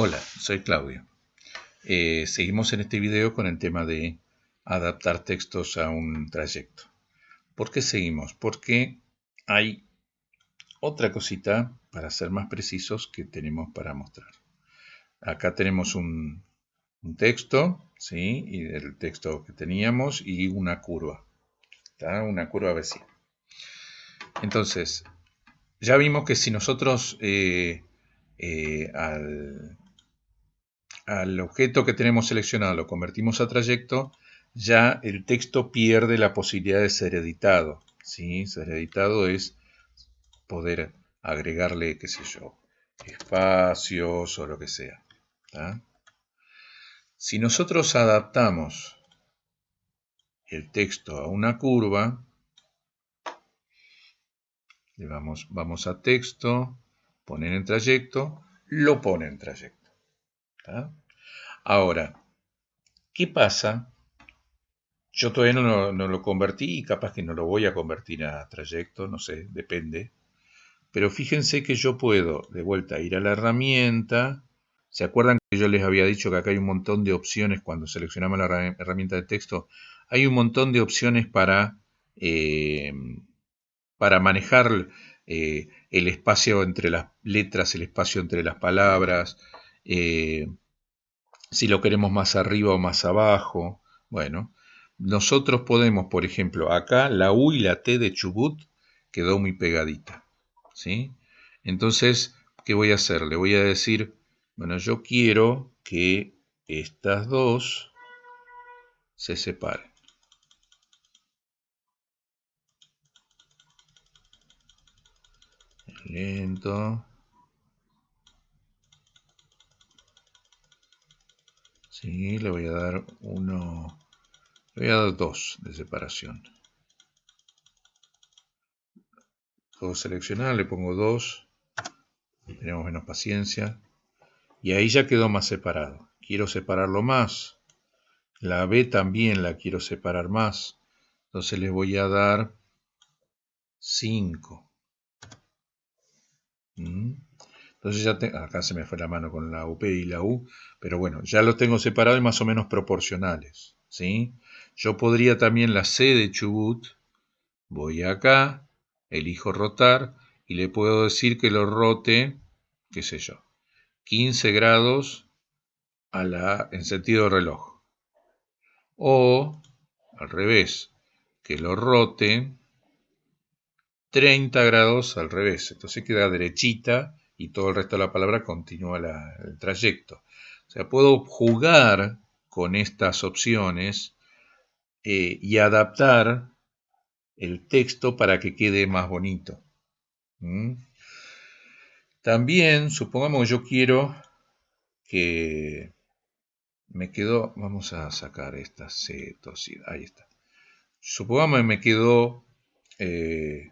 Hola, soy Claudio. Eh, seguimos en este video con el tema de adaptar textos a un trayecto. ¿Por qué seguimos? Porque hay otra cosita, para ser más precisos, que tenemos para mostrar. Acá tenemos un, texto, ¿sí? Y el texto que teníamos y una curva. Una curva vecina. Entonces, ya vimos que si nosotros eh, eh, al, al objeto que tenemos seleccionado lo convertimos a trayecto, ya el texto pierde la posibilidad de ser editado. ¿sí? Ser editado es poder agregarle, qué sé yo, espacios o lo que sea. Si nosotros adaptamos el texto a una curva, le vamos, vamos a texto, poner en trayecto, lo pone en trayecto. Ahora, ¿qué pasa? Yo todavía no, lo convertí y capaz que no lo voy a convertir a trayecto, no sé, depende. Pero fíjense que yo puedo de vuelta ir a la herramienta. ¿Se acuerdan que yo les había dicho que acá hay un montón de opciones cuando seleccionamos la herramienta de texto? Hay un montón de opciones para, eh, para manejar eh, el espacio entre las letras, el espacio entre las palabras, eh, si lo queremos más arriba o más abajo. Bueno, nosotros podemos, por ejemplo, acá la U y la T de Chubut quedó muy pegadita. ¿sí? Entonces, ¿qué voy a hacer? Le voy a decir, bueno, yo quiero que estas dos se separen. Lento. Le voy a dar uno, le voy a dar dos de separación. Puedo seleccionar, le pongo dos, tenemos menos paciencia. Y ahí ya quedó más separado. Quiero separarlo más. La B también la quiero separar más. Entonces le voy a dar 5. Entonces ya acá se me fue la mano con la UP y la U, pero bueno, ya los tengo separados y más o menos proporcionales. ¿sí? Yo podría también la C de Chubut, voy acá, elijo rotar y le puedo decir que lo rote, qué sé yo, 15 grados a la, en sentido reloj. O al revés, que lo rote 30 grados al revés. Entonces queda derechita y todo el resto de la palabra continúa el trayecto. O sea, puedo jugar con estas opciones eh, y adaptar el texto para que quede más bonito. ¿Mm? También, supongamos que yo quiero que me quedó, vamos a sacar esta cetosidad, ahí está. Supongamos que me quedó eh,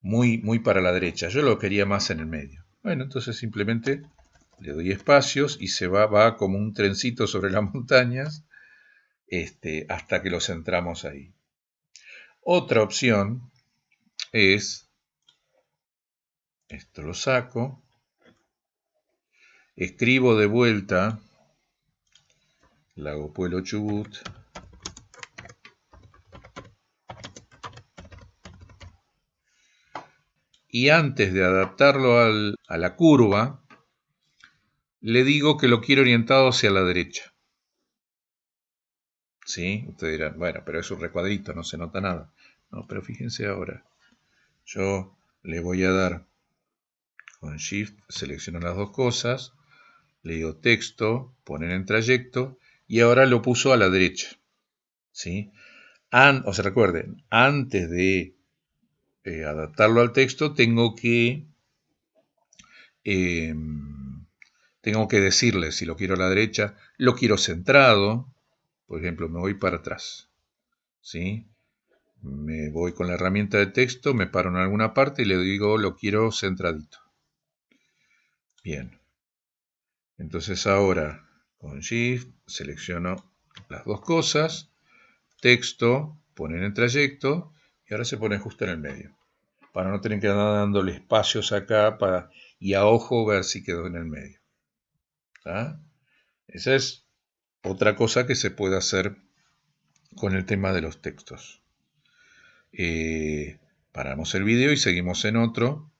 muy, muy para la derecha, yo lo quería más en el medio. Bueno, entonces simplemente le doy espacios y se va, va como un trencito sobre las montañas este, hasta que lo centramos ahí. Otra opción es, esto lo saco, escribo de vuelta Lago Pueblo Chubut, y antes de adaptarlo a la curva, le digo que lo quiero orientado hacia la derecha. ¿Sí? Ustedes dirán, bueno, pero es un recuadrito, no se nota nada. No, pero fíjense ahora. Yo le voy a dar con Shift, selecciono las dos cosas, le digo texto, poner en trayecto, y ahora lo puso a la derecha. ¿Sí? o se recuerden, antes de eh, adaptarlo al texto, tengo que, em, tengo que decirle si lo quiero a la derecha, lo quiero centrado, por ejemplo, me voy para atrás, ¿sí? Me voy con la herramienta de texto, me paro en alguna parte y le digo lo quiero centradito. Bien. Entonces ahora con Shift selecciono las dos cosas, texto, poner en trayecto y ahora se pone justo en el medio, para no tener que andar dándole espacios acá para, y a ojo ver si quedó en el medio. ¿Ah? Esa es otra cosa que se puede hacer con el tema de los textos. Eh, paramos el video y seguimos en otro.